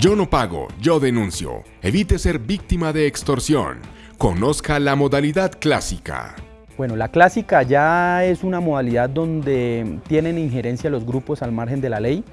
Yo no pago, yo denuncio. Evite ser víctima de extorsión. Conozca la modalidad clásica. Bueno, la clásica ya es una modalidad donde tienen injerencia los grupos al margen de la ley,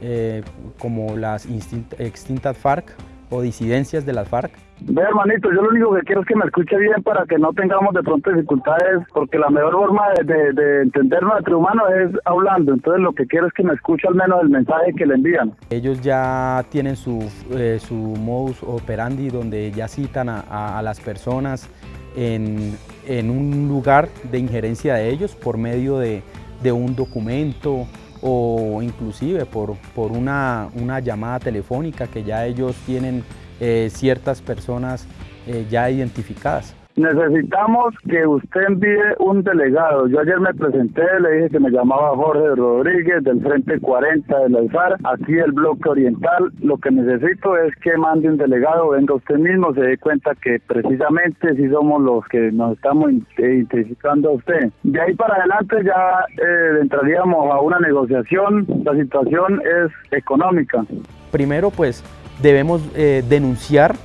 eh, como las extintas FARC o disidencias de las FARC. Ve hermanito, yo lo único que quiero es que me escuche bien para que no tengamos de pronto dificultades, porque la mejor forma de, de, entender nuestro humano es hablando, entonces lo que quiero es que me escuche al menos el mensaje que le envían. Ellos ya tienen su, eh, su modus operandi donde ya citan a, a las personas en, en, un lugar de injerencia de ellos por medio de, de un documento o inclusive por, por una, una llamada telefónica que ya ellos tienen eh, ciertas personas eh, ya identificadas. Necesitamos que usted envíe un delegado. Yo ayer me presenté, le dije que me llamaba Jorge Rodríguez del Frente 40 de la aquí del bloque oriental. Lo que necesito es que mande un delegado, venga usted mismo, se dé cuenta que precisamente si somos los que nos estamos identificando a usted. De ahí para adelante ya eh, entraríamos a una negociación. La situación es económica. Primero, pues debemos eh, denunciar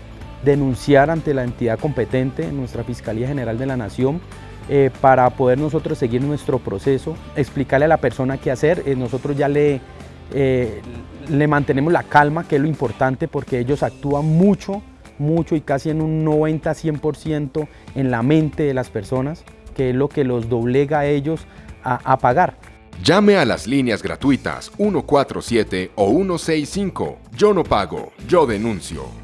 denunciar ante la entidad competente, nuestra Fiscalía General de la Nación, eh, para poder nosotros seguir nuestro proceso, explicarle a la persona qué hacer. Eh, nosotros ya le, eh, le mantenemos la calma, que es lo importante, porque ellos actúan mucho, mucho y casi en un 90-100% en la mente de las personas, que es lo que los doblega a ellos a, a pagar. Llame a las líneas gratuitas 147 o 165. Yo no pago, yo denuncio.